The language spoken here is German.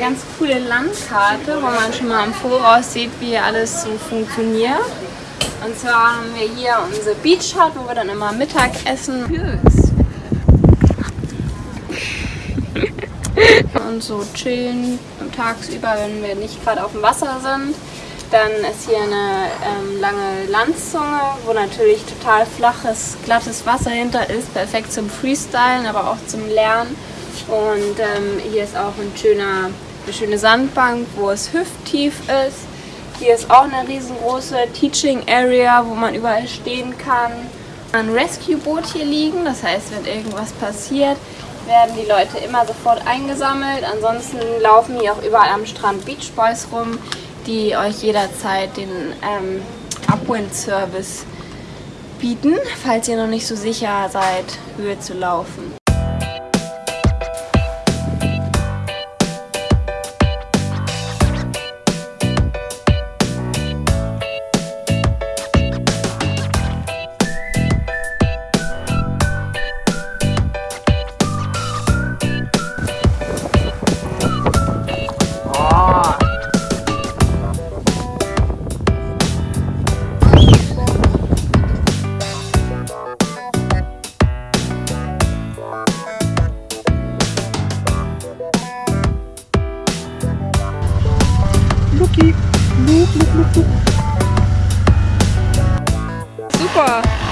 ganz coole Landkarte, wo man schon mal im Voraus sieht, wie alles so funktioniert. Und zwar haben wir hier unsere Beach Hut, wo wir dann immer Mittag essen. Und so chillen tagsüber, wenn wir nicht gerade auf dem Wasser sind. Dann ist hier eine ähm, lange Landzunge, wo natürlich total flaches, glattes Wasser hinter ist. Perfekt zum Freestylen, aber auch zum Lernen. Und ähm, hier ist auch ein schöner, eine schöne Sandbank, wo es hüfttief ist. Hier ist auch eine riesengroße Teaching Area, wo man überall stehen kann. Ein Rescue-Boot hier liegen, das heißt, wenn irgendwas passiert, werden die Leute immer sofort eingesammelt. Ansonsten laufen hier auch überall am Strand Beach Boys rum, die euch jederzeit den ähm, Upwind-Service bieten, falls ihr noch nicht so sicher seid, Höhe zu laufen. Luki. Luke, Luke. Super.